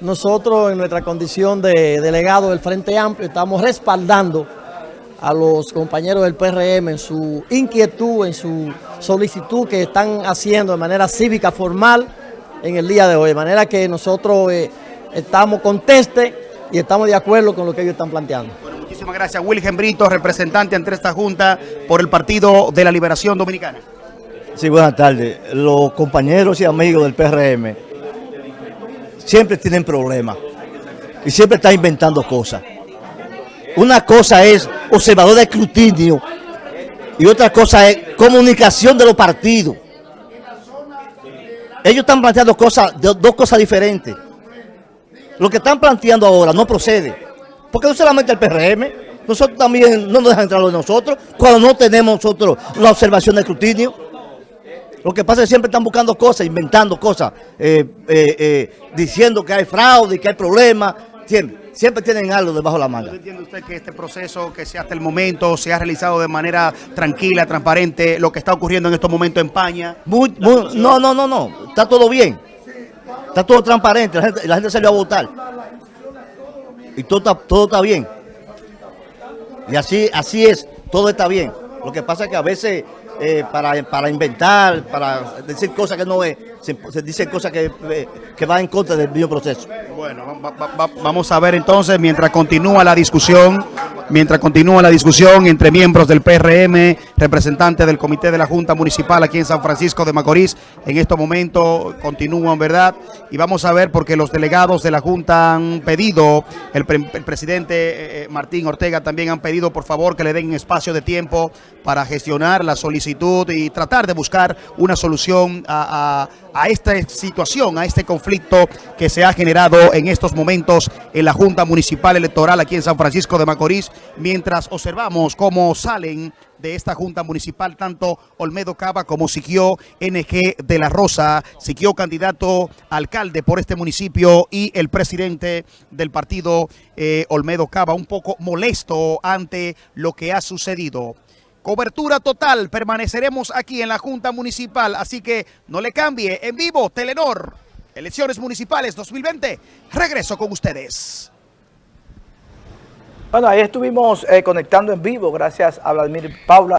Nosotros en nuestra condición de delegado del Frente Amplio estamos respaldando a los compañeros del PRM en su inquietud, en su solicitud que están haciendo de manera cívica formal en el día de hoy. De manera que nosotros eh, estamos contestes y estamos de acuerdo con lo que ellos están planteando. Bueno, muchísimas gracias. Wilhelm Brito, representante ante esta Junta por el Partido de la Liberación Dominicana. Sí, buenas tardes. Los compañeros y amigos del PRM siempre tienen problemas y siempre están inventando cosas. Una cosa es observador de escrutinio y otra cosa es comunicación de los partidos. Ellos están planteando cosas, dos cosas diferentes. Lo que están planteando ahora no procede. Porque no solamente el PRM, nosotros también no nos dejan entrar de nosotros cuando no tenemos nosotros la observación de escrutinio. Lo que pasa es que siempre están buscando cosas, inventando cosas, eh, eh, eh, diciendo que hay fraude, que hay problemas. Siempre, siempre tienen algo debajo de la manga. ¿Entiende usted que este proceso que se hasta el momento se ha realizado de manera tranquila, transparente, lo que está ocurriendo en estos momentos en España? Muy, muy, no, no, no, no. Está todo bien. Está todo transparente. La gente, la gente salió a votar. Y todo está, todo está bien. Y así, así es. Todo está bien. Lo que pasa es que a veces eh, para, para inventar, para decir cosas que no es, se, se dicen cosas que, eh, que van en contra del mismo proceso. Bueno, va- va- va- vamos a ver entonces, mientras continúa la discusión, mientras continúa la discusión entre miembros del PRM, representantes del Comité de la Junta Municipal aquí en San Francisco de Macorís, en estos momentos continúan, ¿verdad? Y vamos a ver porque los delegados de la Junta han pedido, el, pre- el presidente eh, eh, Martín Ortega también han pedido, por favor, que le den espacio de tiempo para gestionar la solicitud y tratar de buscar una solución a esta situación, a este conflicto que se ha generado en estos momentos en la Junta Municipal Electoral aquí en San Francisco de Macorís, mientras observamos cómo salen de esta Junta Municipal tanto Olmedo Cava como Siquio NG de la Rosa, Siquio candidato alcalde por este municipio y el presidente del partido eh, Olmedo Cava un poco molesto ante lo que ha sucedido. Cobertura total, permaneceremos aquí en la Junta Municipal, así que no le cambie. En vivo, Telenor, elecciones municipales 2020. Regreso con ustedes. Bueno, ahí estuvimos eh, conectando en vivo, gracias a Vladimir Paula.